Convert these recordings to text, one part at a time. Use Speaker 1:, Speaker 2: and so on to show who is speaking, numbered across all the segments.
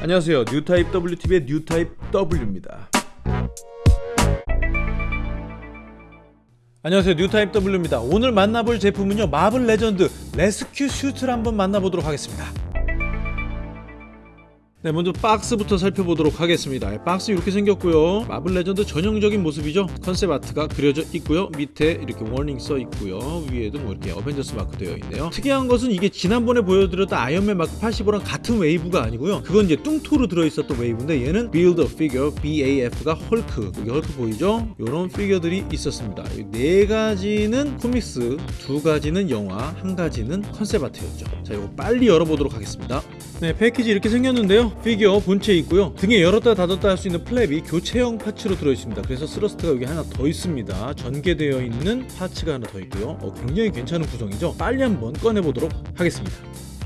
Speaker 1: 안녕하세요. 뉴타입 WTV의 뉴타입 W입니다. 안녕하세요. 뉴타입 W입니다. 오늘 만나볼 제품은요 마블 레전드 레스큐 슈트를 한번 만나보도록 하겠습니다 네 먼저 박스부터 살펴보도록 하겠습니다. 예, 박스 이렇게 생겼고요. 마블 레전드 전형적인 모습이죠. 컨셉 아트가 그려져 있고요. 밑에 이렇게 warning 써 있고요. 위에도 뭐 이렇게 어벤져스 마크 되어 있네요. 특이한 것은 이게 지난번에 보여드렸던 아이언맨 마크 85랑 같은 웨이브가 아니고요. 그건 이제 뚱토르 들어있었던 웨이브인데 얘는 a Figure BAF가 헐크 여기 헐크 보이죠? 이런 피규어들이 있었습니다. 이 네 가지는 코믹스 두 가지는 영화 한 가지는 컨셉 아트였죠. 자 이거 빨리 열어보도록 하겠습니다 네 패키지 이렇게 생겼는데요. 피규어 본체 있고요. 등에 열었다 닫았다 할 수 있는 flap이 교체형 parts로 들어있습니다. 그래서 thrust가 여기 하나 더 있습니다. 전개되어 있는 parts가 하나 더 있고요. 어, 굉장히 괜찮은 구성이죠. 빨리 한번 꺼내보도록 하겠습니다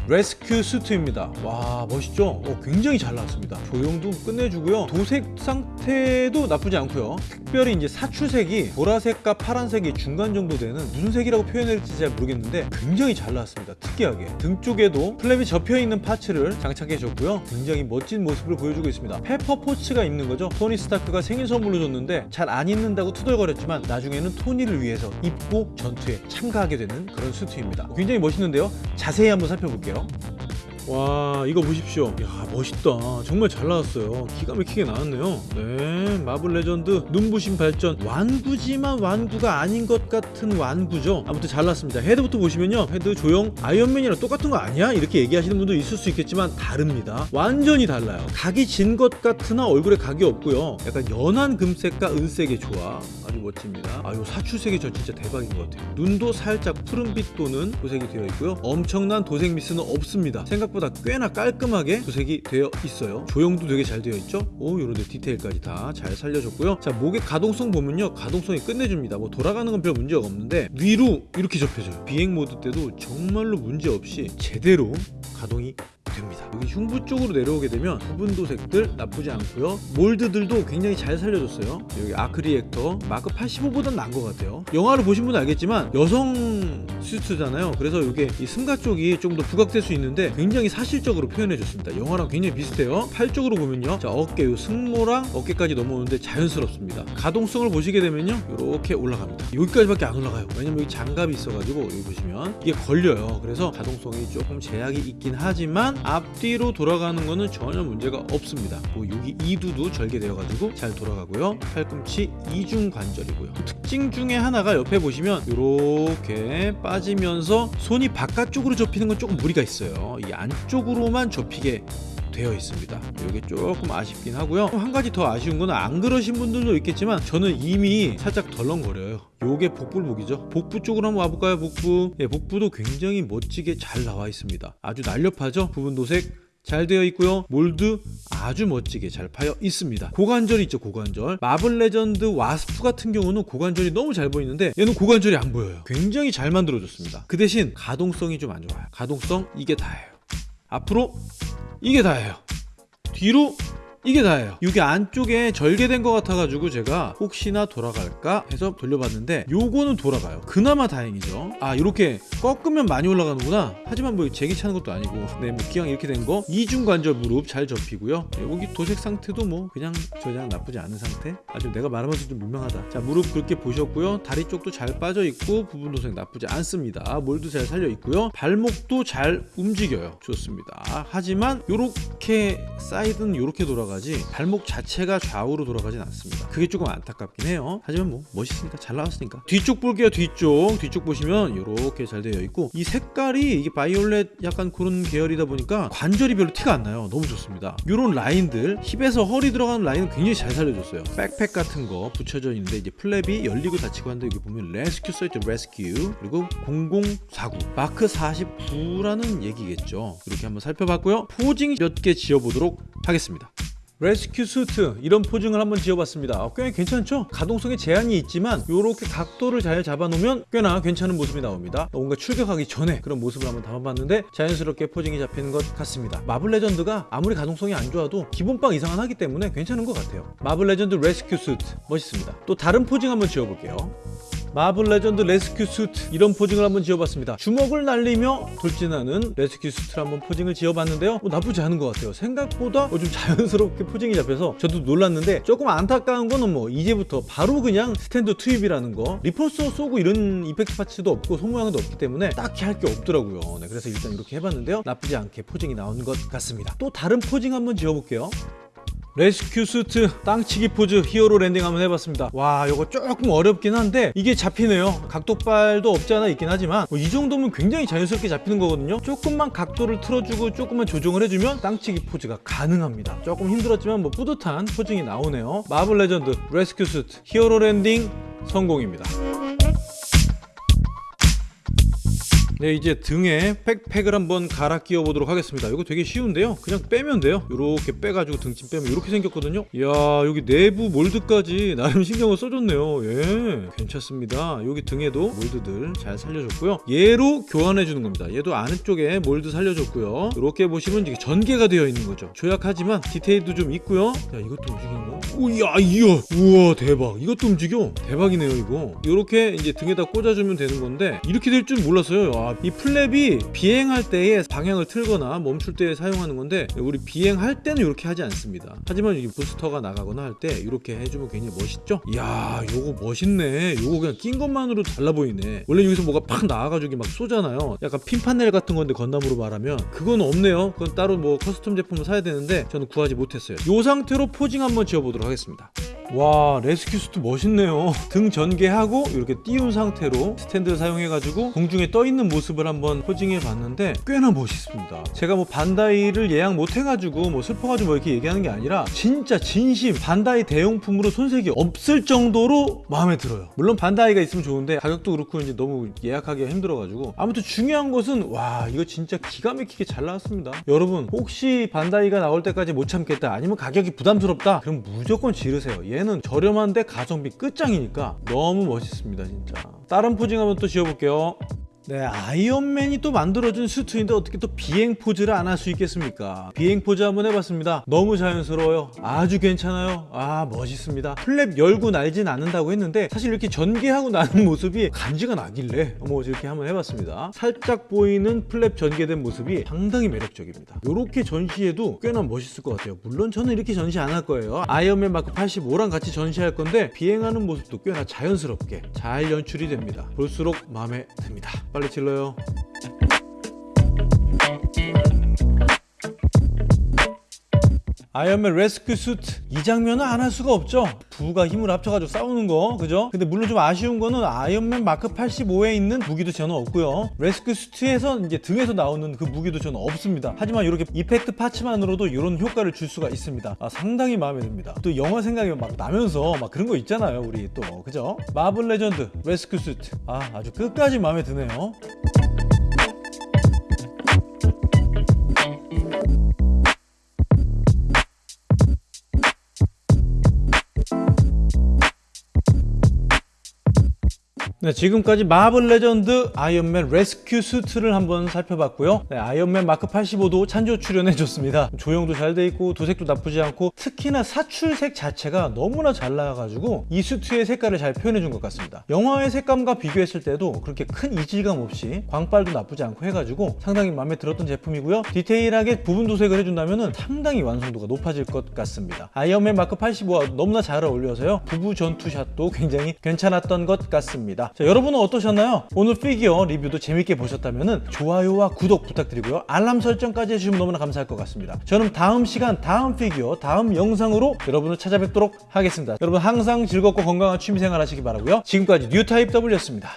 Speaker 1: 레스큐 수트입니다. 와 멋있죠? 어, 굉장히 잘 나왔습니다. 조형도 끝내주고요. 도색 상태도 나쁘지 않고요. 특별히 이제 사출색이 보라색과 파란색이 중간 정도 되는 무슨 색이라고 표현해야 될지 잘 모르겠는데 굉장히 잘 나왔습니다. 특이하게. 등 쪽에도 flap이 접혀있는 parts를 장착해 줬고요. 굉장히 멋진 모습을 보여주고 있습니다. 페퍼 포츠가 입는 거죠? 토니 스타크가 생일 선물로 줬는데 잘 안 입는다고 투덜거렸지만 나중에는 토니를 위해서 입고 전투에 참가하게 되는 그런 수트입니다. 굉장히 멋있는데요? 자세히 한번 살펴볼게요 볼게요. 와 이거 보십시오. 야 멋있다. 정말 잘 나왔어요. 기가 막히게 나왔네요. 네 마블 레전드 눈부신 발전. 완구지만 완구가 아닌 것 같은 완구죠. 아무튼 잘 나왔습니다. 헤드부터 보시면요. 헤드 조형 아이언맨이랑 똑같은 거 아니야? 이렇게 얘기하시는 분도 있을 수 있겠지만 다릅니다. 완전히 달라요. 각이 진 것 같으나 얼굴에 각이 없고요. 약간 연한 금색과 은색의 조화. 아주 멋집니다. 아 요 사출색이 저 진짜 대박인 것 같아요. 눈도 살짝 푸른빛 도는 도색이 되어 있고요. 엄청난 도색 미스는 없습니다. 생각보다 꽤나 깔끔하게 도색이 되어 있어요. 조형도 되게 잘 되어 있죠? 오 요런데 디테일까지 다 잘 살려줬고요. 자 목의 가동성 보면요. 가동성이 끝내줍니다. 뭐 돌아가는 건 별 문제가 없는데 위로 이렇게 접혀져요. 비행 모드 때도 정말로 문제 없이 제대로 가동이 됩니다. 여기 흉부 쪽으로 내려오게 되면 부분 도색들 나쁘지 않고요. 몰드들도 굉장히 잘 살려줬어요. 여기 arc reactor 마크 85보단 나은 것 같아요. 영화를 보신 분은 알겠지만 여성 슈트잖아요. 그래서 이게 이 슴가 쪽이 좀 더 부각될 수 있는데 굉장히 사실적으로 표현해 줬습니다. 영화랑 굉장히 비슷해요. 팔 쪽으로 보면요. 자 어깨 요 승모랑 어깨까지 넘어오는데 자연스럽습니다. 가동성을 보시게 되면요. 이렇게 올라갑니다. 여기까지밖에 안 올라가요. 왜냐면 여기 장갑이 있어가지고 여기 보시면 이게 걸려요. 그래서 가동성이 조금 제약이 있긴 하지만 앞뒤로 돌아가는 거는 전혀 문제가 없습니다. 뭐 여기 이두도 절개되어 가지고 잘 돌아가고요. 팔꿈치 이중 관절이고요. 특징 중에 하나가 옆에 보시면 이렇게 빠지면서 손이 바깥쪽으로 접히는 건 조금 무리가 있어요. 이 안쪽으로만 접히게 되어 있습니다. 이게 조금 아쉽긴 하고요. 한 가지 더 아쉬운 건 안 그러신 분들도 있겠지만 저는 이미 살짝 덜렁거려요. 요게 복불복이죠. 복부 쪽으로 한번 와볼까요? 복부. 예, 복부도 굉장히 멋지게 잘 나와 있습니다. 아주 날렵하죠? 부분 도색 잘 되어 있고요. 몰드 아주 멋지게 잘 파여 있습니다. 고관절이 있죠 고관절. 마블 레전드 와스프 같은 경우는 고관절이 너무 잘 보이는데 얘는 고관절이 안 보여요. 굉장히 잘 만들어졌습니다. 그 대신 가동성이 좀 안 좋아요. 가동성 이게 다예요 앞으로 이게 다예요. 뒤로 이게 다예요. 이게 안쪽에 절개된 것 같아가지고 제가 혹시나 돌아갈까 해서 돌려봤는데 요거는 돌아가요. 그나마 다행이죠. 아 이렇게 꺾으면 많이 올라가는구나. 하지만 뭐 제기 차는 것도 아니고. 네 뭐 기왕 이렇게 된 거. 이중관절 무릎 잘 접히고요. 네, 여기 도색 상태도 뭐 그냥 저냥 나쁘지 않은 상태. 아주 내가 말하면서 좀 민망하다. 자 무릎 그렇게 보셨고요. 다리 쪽도 잘 빠져 있고 부분 도색 나쁘지 않습니다. 몰드 잘 살려 있고요. 발목도 잘 움직여요. 좋습니다. 하지만 요렇게 사이드는 요렇게 돌아가 돌아가지 발목 자체가 좌우로 돌아가진 않습니다. 그게 조금 안타깝긴 해요. 하지만 뭐 멋있으니까 잘 나왔으니까. 뒤쪽 볼게요 뒤쪽. 뒤쪽 보시면 이렇게 잘 되어 있고 이 색깔이 이게 바이올렛 약간 그런 계열이다 보니까 관절이 별로 티가 안 나요. 너무 좋습니다. 이런 라인들 힙에서 허리 들어가는 라인은 굉장히 잘 살려줬어요. 백팩 같은 거 붙여져 있는데 이제 플랩이 열리고 닫히고 하는데 여기 보면 레스큐 써있죠 레스큐 그리고 0049 마크 49라는 얘기겠죠. 이렇게 한번 살펴봤고요. posing 몇 개 지어보도록 하겠습니다 레스큐 수트 이런 posing을 한번 지어봤습니다. 어, 꽤 괜찮죠? 가동성에 제한이 있지만 이렇게 각도를 잘 잡아놓으면 꽤나 괜찮은 모습이 나옵니다. 뭔가 출격하기 전에 그런 모습을 한번 담아봤는데 자연스럽게 posing이 잡히는 것 같습니다. 마블 레전드가 아무리 가동성이 안 좋아도 기본빵 이상은 하기 때문에 괜찮은 것 같아요. 마블 레전드 레스큐 수트. 멋있습니다. 또 다른 posing 한번 지어볼게요 마블 레전드 레스큐 수트. 이런 posing을 한번 지어봤습니다. 주먹을 날리며 돌진하는 레스큐 수트를 한번 posing을 지어봤는데요. 뭐 나쁘지 않은 것 같아요. 생각보다 뭐좀 자연스럽게 posing이 잡혀서 저도 놀랐는데 조금 안타까운 거는 뭐 이제부터 바로 그냥 스탠드 투입이라는 거. repulsor 쏘고 이런 effect parts도 없고 손모양도 없기 때문에 딱히 할 게 없더라고요. 네, 그래서 일단 이렇게 해봤는데요. 나쁘지 않게 posing이 나온 것 같습니다. 또 다른 posing 한번 지어볼게요 레스큐 수트 땅치기 포즈 hero landing 한번 해봤습니다. 와 이거 조금 어렵긴 한데 이게 잡히네요. 각도발도 없지 않아 있긴 하지만 뭐 이 정도면 굉장히 자연스럽게 잡히는 거거든요. 조금만 각도를 틀어주고 조금만 조정을 해주면 땅치기 포즈가 가능합니다. 조금 힘들었지만 뭐 뿌듯한 posing이 나오네요. 마블 레전드 레스큐 수트 hero landing 성공입니다 네 이제 등에 백팩을 한번 갈아 끼워 보도록 하겠습니다. 이거 되게 쉬운데요? 그냥 빼면 돼요? 이렇게 빼가지고 등짐 빼면 이렇게 생겼거든요? 이야 여기 내부 몰드까지 나름 신경을 써줬네요. 예 괜찮습니다. 여기 등에도 몰드들 잘 살려줬고요. 얘로 교환해 주는 겁니다. 얘도 아래쪽에 몰드 살려줬고요. 이렇게 보시면 이게 전개가 되어 있는 거죠. 조약하지만 디테일도 좀 있고요. 야 이것도 움직이는 거 오야 이야! 우와 대박! 이것도 움직여? 대박이네요 이거. 이렇게 이제 등에다 꽂아주면 되는 건데 이렇게 될 줄 몰랐어요. 아, 이 플랩이 비행할 때에 방향을 틀거나 멈출 때 사용하는 건데 우리 비행할 때는 이렇게 하지 않습니다. 하지만 이 부스터가 나가거나 할 때 이렇게 해주면 굉장히 멋있죠? 이야 요거 멋있네. 요거 그냥 낀 것만으로 달라 보이네. 원래 여기서 뭐가 팍 나와가지고 막 쏘잖아요. 약간 핀파넬 같은 건데 건담으로 말하면 그건 없네요. 그건 따로 뭐 custom 제품을 사야 되는데 저는 구하지 못했어요. 요 상태로 posing 한번 지어보도록 하겠습니다 와 레스큐 수트 멋있네요. 등 전개하고 이렇게 띄운 상태로 스탠드를 사용해가지고 공중에 떠있는 모습을 한번 posing해 봤는데 꽤나 멋있습니다. 제가 뭐 반다이를 예약 못 해가지고 뭐 슬퍼가지고 뭐 이렇게 얘기하는 게 아니라 진짜 진심 반다이 대용품으로 손색이 없을 정도로 마음에 들어요. 물론 반다이가 있으면 좋은데 가격도 그렇고 이제 너무 예약하기가 힘들어가지고. 아무튼 중요한 것은 와 이거 진짜 기가 막히게 잘 나왔습니다. 여러분 혹시 반다이가 나올 때까지 못 참겠다 아니면 가격이 부담스럽다? 그럼 무조건 지르세요. 얘는 저렴한데 가성비 끝장이니까 너무 멋있습니다 진짜. 다른 posing 한번 또 지어볼게요 네, 아이언맨이 또 만들어준 수트인데 어떻게 또 비행 포즈를 안 할 수 있겠습니까? 비행 포즈 한번 해봤습니다. 너무 자연스러워요. 아주 괜찮아요. 아, 멋있습니다. 플랩 열고 날진 않는다고 했는데 사실 이렇게 전개하고 나는 모습이 간지가 나길래 뭐 이렇게 한번 해봤습니다. 살짝 보이는 플랩 전개된 모습이 상당히 매력적입니다. 이렇게 전시해도 꽤나 멋있을 것 같아요. 물론 저는 이렇게 전시 안 할 거예요. 아이언맨 마크 85랑 같이 전시할 건데 비행하는 모습도 꽤나 자연스럽게 잘 연출이 됩니다. 볼수록 마음에 듭니다. 빨리 질러요. 아이언맨 레스큐 수트 이 장면은 안 할 수가 없죠. 부부가 힘을 합쳐가지고 싸우는 거 그죠? 근데 물론 좀 아쉬운 거는 아이언맨 마크 85에 있는 무기도 저는 없고요. 레스큐 수트에서 이제 등에서 나오는 그 무기도 저는 없습니다. 하지만 이렇게 effect parts만으로도 이런 효과를 줄 수가 있습니다. 아, 상당히 마음에 듭니다. 또 영화 생각이 막 나면서 막 그런 거 있잖아요 우리 또. 그죠? 마블 레전드 레스큐 수트 아 아주 끝까지 마음에 드네요 네, 지금까지 마블 레전드 아이언맨 레스큐 수트를 한번 살펴봤고요. 네, 아이언맨 마크 85도 찬조 출연해줬습니다. 조형도 잘 돼 있고 도색도 나쁘지 않고 특히나 사출색 자체가 너무나 잘 나와가지고 이 수트의 색깔을 잘 표현해준 것 같습니다. 영화의 색감과 비교했을 때도 그렇게 큰 이질감 없이 광빨도 나쁘지 않고 해가지고 상당히 마음에 들었던 제품이고요. 디테일하게 부분 도색을 해준다면 상당히 완성도가 높아질 것 같습니다. 아이언맨 마크 85와 너무나 잘 어울려서요. 부부 전투샷도 굉장히 괜찮았던 것 같 자, 여러분은 어떠셨나요? 오늘 피규어 리뷰도 재밌게 보셨다면 좋아요와 구독 부탁드리고요. 알람 설정까지 해주시면 너무나 감사할 것 같습니다. 저는 다음 시간, 다음 피규어, 다음 영상으로 여러분을 찾아뵙도록 하겠습니다. 여러분 항상 즐겁고 건강한 취미생활 하시기 바라고요. 지금까지 뉴타입 W였습니다.